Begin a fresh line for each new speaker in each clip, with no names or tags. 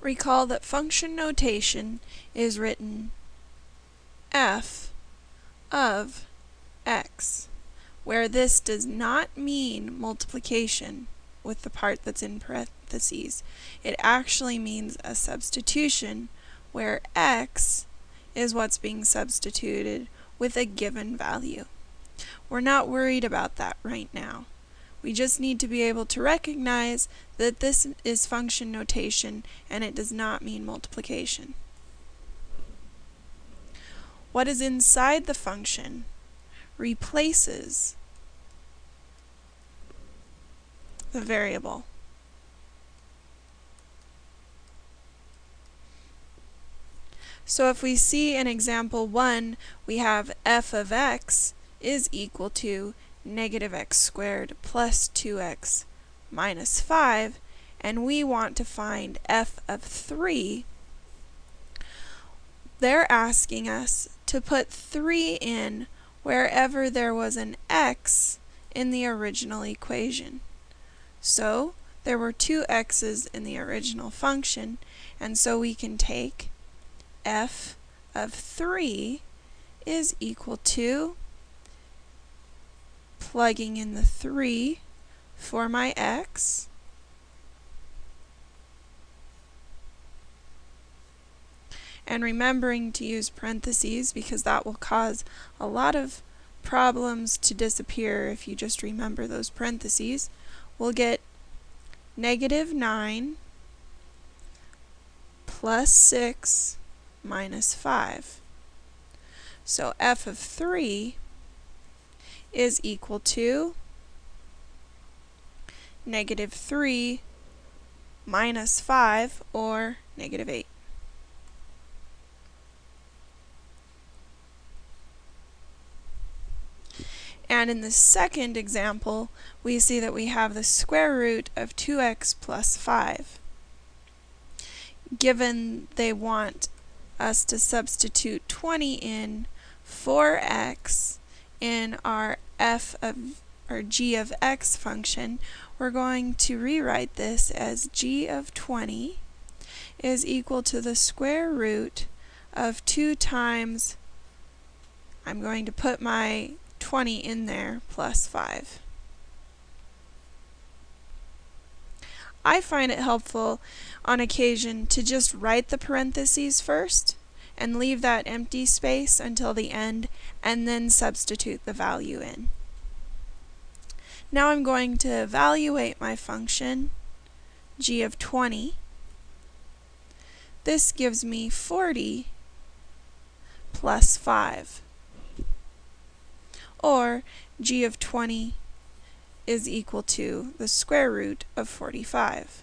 Recall that function notation is written f of x, where this does not mean multiplication with the part that's in parentheses. It actually means a substitution where x is what's being substituted with a given value. We're not worried about that right now. We just need to be able to recognize that this is function notation and it does not mean multiplication. What is inside the function replaces the variable. So if we see in example 1, we have f of x is equal to negative x squared plus 2x minus 5, and we want to find f of 3, they're asking us to put 3 in wherever there was an x in the original equation. So, there were two x's in the original function, and so we can take f of 3 is equal to plugging in the 3 for my x. And remembering to use parentheses because that will cause a lot of problems to disappear if you just remember those parentheses. We'll get negative 9 plus 6 minus 5. So f of 3 is equal to negative 3 minus 5, or negative 8. And in the second example, we see that we have the square root of 2x plus 5. Given they want us to substitute 20 in for x in our f of or g of x function, we're going to rewrite this as g of 20 is equal to the square root of 2 times, I'm going to put my 20 in there, plus 5. I find it helpful on occasion to just write the parentheses first and leave that empty space until the end and then substitute the value in. Now I'm going to evaluate my function g of 20. This gives me 40 plus 5 or g of 20 is equal to the square root of 45.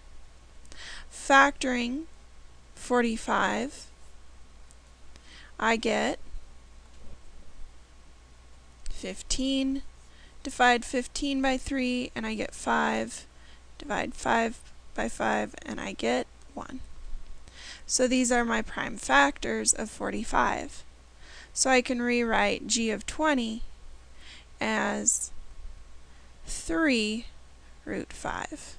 Factoring 45 I get 15, divide 15 by 3, and I get 5, divide 5 by 5, and I get 1. So these are my prime factors of 45. So I can rewrite g of 20 as 3 root 5.